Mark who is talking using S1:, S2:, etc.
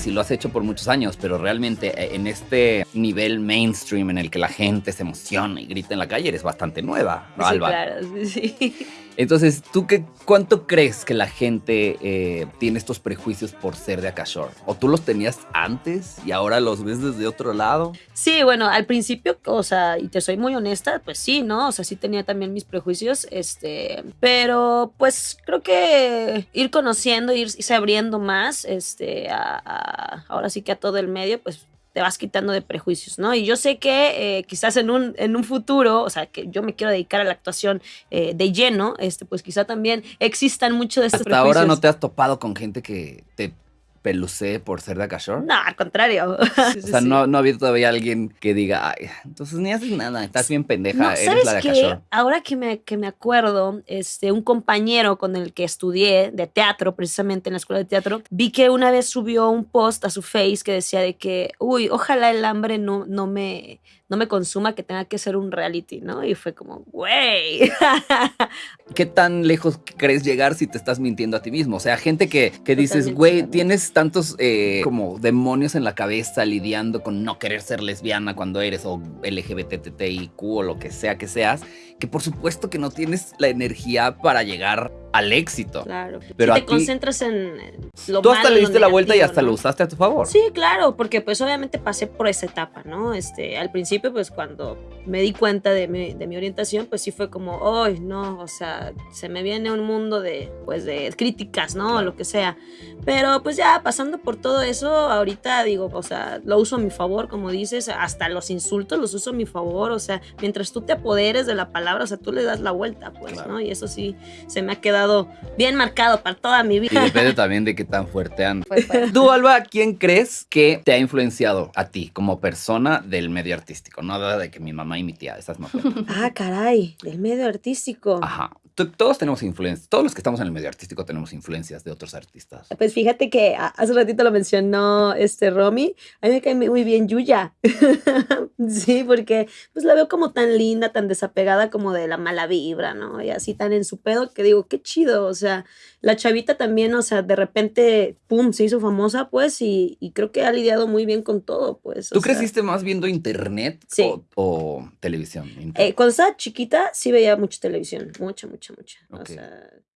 S1: sí lo has hecho por muchos años, pero realmente eh, en este nivel mainstream en el que la gente se emociona y grita en la calle, eres bastante nueva, ¿no,
S2: Sí,
S1: Alba?
S2: claro, sí, sí.
S1: Entonces, ¿tú qué, cuánto crees que la gente eh, tiene estos prejuicios por ser de Akashore? ¿O tú los tenías antes y ahora los ves desde otro lado?
S2: Sí, bueno, al principio, o sea, y te soy muy honesta, pues sí, ¿no? O sea, sí tenía también mis prejuicios, este, pero pues creo que ir conociendo, ir- irse abriendo más, este, a, a- ahora sí que a todo el medio, pues te vas quitando de prejuicios, ¿no? Y yo sé que eh, quizás en un, en un futuro, o sea, que yo me quiero dedicar a la actuación eh, de lleno, este, pues quizá también existan muchos de estos
S1: Hasta ahora no te has topado con gente que te pelucee por ser de Akashore.
S2: No, al contrario.
S1: O sea, no, no ha habido todavía alguien que diga, Ay, entonces ni haces nada, estás bien pendeja,
S2: No,
S1: eres
S2: ¿sabes
S1: la de
S2: qué?
S1: Akashore.
S2: Ahora que me, que me acuerdo, este, un compañero con el que estudié de teatro, precisamente en la escuela de teatro, vi que una vez subió un post a su face que decía de que, uy, ojalá el hambre no, no, me, no me consuma, que tenga que ser un reality, ¿no? Y fue como, güey.
S1: ¿Qué tan lejos crees llegar si te estás mintiendo a ti mismo? O sea, gente que, que dices, güey,
S2: totalmente.
S1: Tantos eh, como demonios en la cabeza lidiando con no querer ser lesbiana cuando eres o LGBTTIQ o lo que sea que seas, que por supuesto que no tienes la energía para llegar al éxito.
S2: Claro.
S1: Pero
S2: si te
S1: ti-
S2: concentras en lo
S1: Tú hasta
S2: malo,
S1: le diste la vuelta y hasta
S2: ¿no?
S1: lo usaste a tu favor.
S2: Sí, claro, porque pues obviamente pasé por esa etapa, ¿no? Este, al principio pues cuando me di cuenta de mi, de mi orientación, pues sí fue como, ay, no, o sea, se me viene un mundo de, pues de críticas, ¿no? O lo que sea. Pero pues ya pasando por todo eso, ahorita digo, o sea, lo uso a mi favor, como dices, hasta los insultos los uso a mi favor, o sea, mientras tú te apoderes de la palabra, o sea, tú le das la vuelta, pues,
S1: Claro.
S2: ¿no? Y eso sí se me ha quedado bien marcado para toda mi
S1: Y
S2: vida.
S1: depende también de qué tan fuerte anda.
S2: Pues, pues,
S1: Tú, Alba, ¿quién crees que te ha influenciado a ti como persona del medio artístico? Nada de que mi mamá y mi tía, esas no.
S2: Ah, caray, del medio artístico.
S1: Ajá. Todos tenemos influencias. Todos los que estamos en el medio artístico tenemos influencias de otros artistas.
S2: Pues fíjate que hace ratito lo mencionó este Romy. A mí me cae muy bien Yuya. sí, porque pues la veo como tan linda, tan desapegada como de la mala vibra, ¿no? Y así tan en su pedo que digo, qué chido. O sea, la chavita también, o sea, de repente, pum, se hizo famosa, pues, y, y creo que ha lidiado muy bien con todo, pues. o
S1: ¿Tú
S2: sea,
S1: creciste más viendo internet
S2: Sí.
S1: o, o televisión?
S2: eh, cuando estaba chiquita, sí veía mucha televisión, mucha, mucha, mucha. O sea,